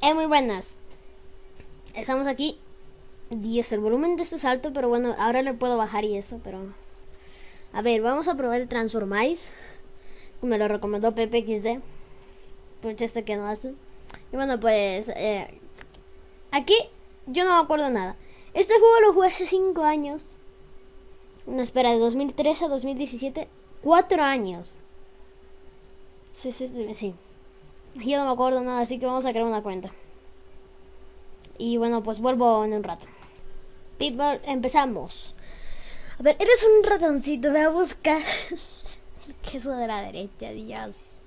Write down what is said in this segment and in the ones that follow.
Eh, muy buenas. Estamos aquí. Dios, el volumen de este es alto, pero bueno, ahora le puedo bajar y eso, pero... A ver, vamos a probar el Transformice. Me lo recomendó Pepe XD. Por este que no hace. Y bueno, pues... eh, aquí yo no me acuerdo nada. Este juego lo jugué hace 5 años. No, espera, de 2013 a 2017. 4 años. Sí, sí, sí. Yo no me acuerdo nada, así que vamos a crear una cuenta. Y bueno, pues vuelvo en un rato. People, empezamos. A ver, eres un ratoncito, voy a buscar el queso de la derecha, Dios.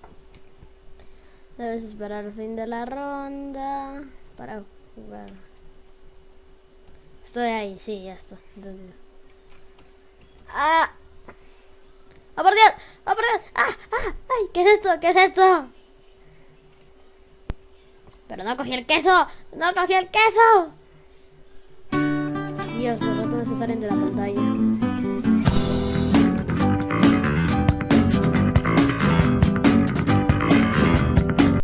Debes esperar el fin de la ronda para jugar. Estoy ahí, sí, ya está. entendido. ¡Ah! ¡Oh, por Dios! ¡Oh, por Dios! ¡Ah! ¡Ah! ¡Ay! ¿Qué es esto? ¿Qué es esto? Pero no cogí el queso. No cogí el queso. Dios, los ratones se salen de la pantalla.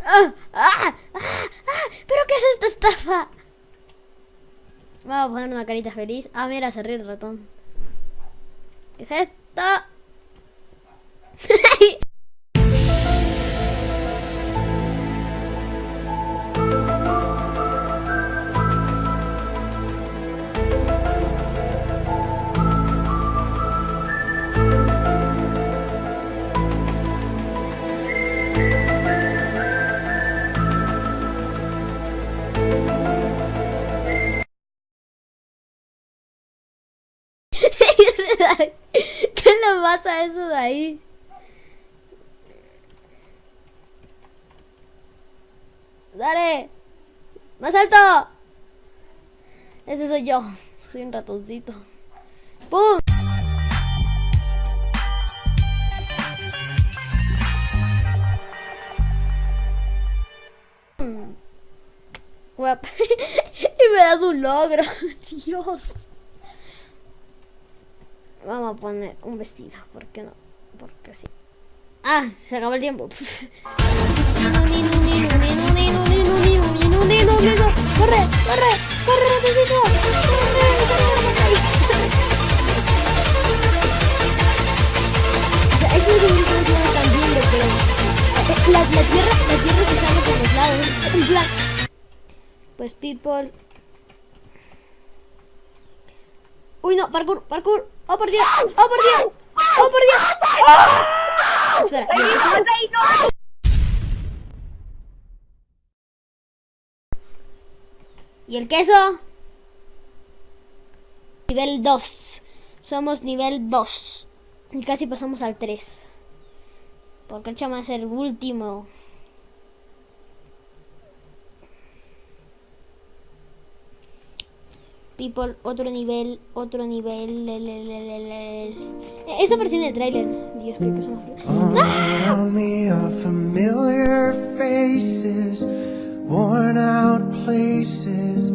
¡Ah! ¡Ah! ¡Ah! ¡Ah! ¿Pero qué es esta estafa? Vamos a poner una carita feliz. Ah, mira, se ríe el ratón. ¿Qué es esto? Eso de ahí? ¡Dale! ¡Más alto! Ese soy yo. Soy un ratoncito. ¡Pum! Y me dado un logro. Dios. Vamos a poner un vestido, ¿por qué no? Porque sí. Ah, se acabó el tiempo. ¡Corre! ¡Corre! ¡Corre! ¡Corre! Es La, la tierra, la tierra se sale por los lados. En plan... Pues people... Uy, no, parkour, parkour. ¡Oh, por Dios! ¡Oh, por Dios! ¡Oh, por Dios! ¡Ah! Espera. ¿Y el queso? Nivel 2. Somos nivel 2. Y casi pasamos al 3. Porque el chama es el último. People, otro nivel, otro nivel. le, le, le, le, le. Eso apareció en el trailer. Dios, creo que son más. Worn out places,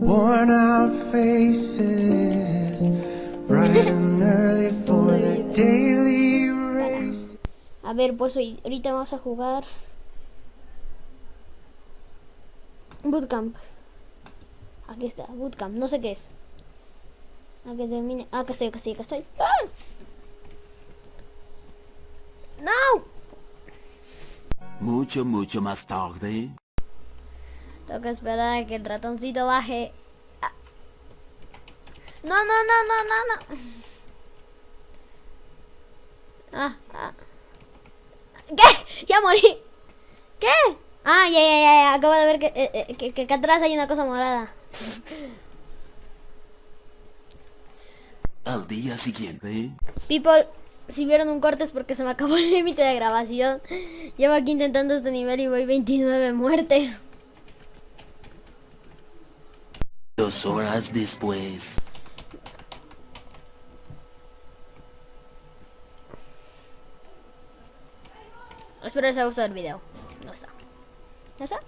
worn out faces, bright and early for the daily race. A ver, pues hoy, ahorita vamos a jugar. Bootcamp. Aquí está, Bootcamp. No sé qué es. A que termine. Ah, acá estoy, acá estoy, acá estoy. ¡Ah! ¡No! Mucho, mucho más tarde. Tengo que esperar a que el ratoncito baje. Ah. No, no, no, no, no, no. Ah, ah. ¿Qué? Ya morí. ¿Qué? Ah, ya, ya, ya, ya. Acabo de ver que, eh, eh, que, que acá atrás hay una cosa morada. Al día siguiente. People, si vieron un corte es porque se me acabó el límite de grabación. Llevo aquí intentando este nivel y voy 29 muertes. Dos horas después. Espero les haya gustado el video. No está. ¿No está?